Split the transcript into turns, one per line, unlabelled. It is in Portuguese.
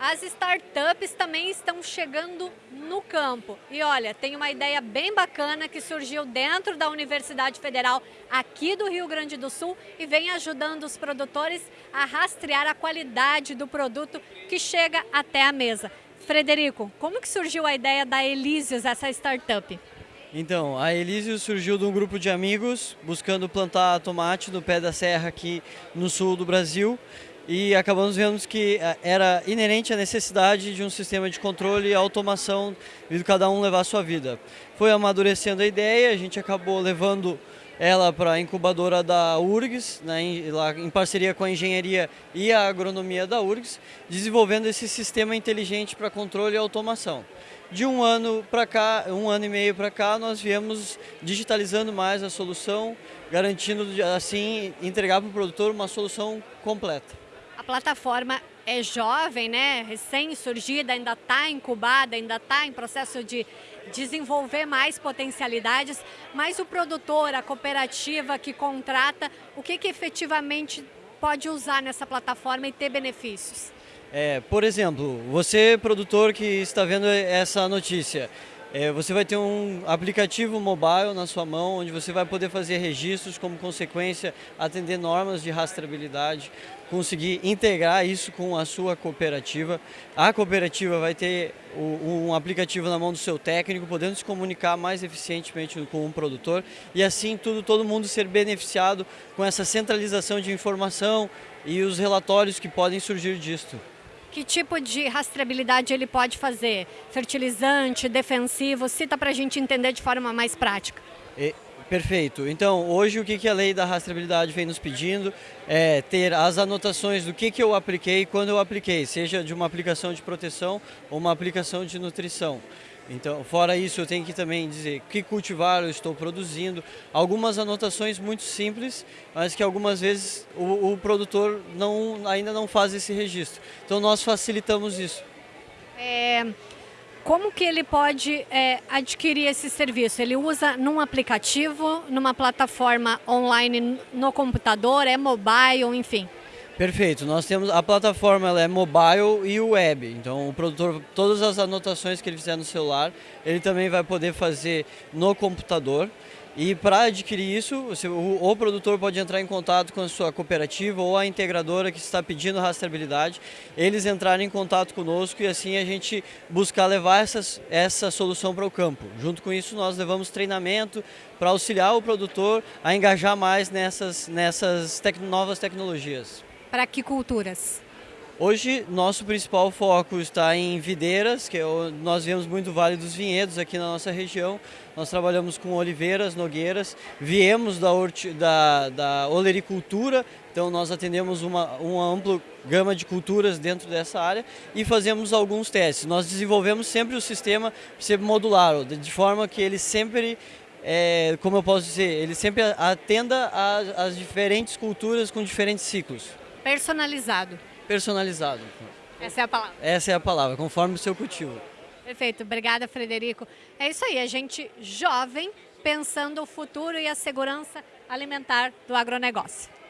As startups também estão chegando no campo. E olha, tem uma ideia bem bacana que surgiu dentro da Universidade Federal aqui do Rio Grande do Sul e vem ajudando os produtores a rastrear a qualidade do produto que chega até a mesa. Frederico, como que surgiu a ideia da Elísios, essa startup?
Então, a Elísio surgiu de um grupo de amigos buscando plantar tomate no pé da serra aqui no sul do Brasil e acabamos vendo que eh, era inerente a necessidade de um sistema de controle e automação de cada um levar a sua vida. Foi amadurecendo a ideia, a gente acabou levando ela para a incubadora da URGS, né, em, lá, em parceria com a engenharia e a agronomia da URGS, desenvolvendo esse sistema inteligente para controle e automação. De um ano para cá, um ano e meio para cá, nós viemos digitalizando mais a solução, garantindo assim entregar para o produtor uma solução completa.
A plataforma é jovem, né? recém-surgida, ainda está incubada, ainda está em processo de desenvolver mais potencialidades, mas o produtor, a cooperativa que contrata, o que, que efetivamente pode usar nessa plataforma e ter benefícios?
É, por exemplo, você produtor que está vendo essa notícia, é, você vai ter um aplicativo mobile na sua mão, onde você vai poder fazer registros, como consequência, atender normas de rastreabilidade, conseguir integrar isso com a sua cooperativa. A cooperativa vai ter um aplicativo na mão do seu técnico, podendo se comunicar mais eficientemente com o produtor e assim tudo, todo mundo ser beneficiado com essa centralização de informação e os relatórios que podem surgir disto.
Que tipo de rastreabilidade ele pode fazer? Fertilizante, defensivo? Cita para a gente entender de forma mais prática.
E, perfeito. Então, hoje o que, que a lei da rastreabilidade vem nos pedindo é ter as anotações do que, que eu apliquei quando eu apliquei, seja de uma aplicação de proteção ou uma aplicação de nutrição. Então, fora isso, eu tenho que também dizer que cultivar eu estou produzindo. Algumas anotações muito simples, mas que algumas vezes o, o produtor não, ainda não faz esse registro. Então, nós facilitamos isso.
É, como que ele pode é, adquirir esse serviço? Ele usa num aplicativo, numa plataforma online no computador, é mobile, enfim?
Perfeito. Nós temos a plataforma ela é mobile e web. Então o produtor todas as anotações que ele fizer no celular, ele também vai poder fazer no computador. E para adquirir isso, o, produtor pode entrar em contato com a sua cooperativa ou a integradora que está pedindo rastreabilidade, eles entrarem em contato conosco e assim a gente buscar levar essas, essa solução para o campo. Junto com isso, nós levamos treinamento para auxiliar o produtor a engajar mais nessas, nessas tec novas tecnologias.
Para que culturas?
Hoje, nosso principal foco está em videiras, que é nós vemos muito Vale dos Vinhedos aqui na nossa região. Nós trabalhamos com oliveiras, nogueiras, viemos da, da, da olericultura, então nós atendemos uma, uma ampla gama de culturas dentro dessa área e fazemos alguns testes. Nós desenvolvemos sempre o sistema ser modular, de forma que ele sempre é, como eu posso dizer, ele sempre atenda às diferentes culturas com diferentes ciclos.
Personalizado.
Personalizado.
Essa é a palavra.
Essa é a palavra, conforme o seu cultivo.
Perfeito, obrigada Frederico. É isso aí, a gente jovem pensando o futuro e a segurança alimentar do agronegócio.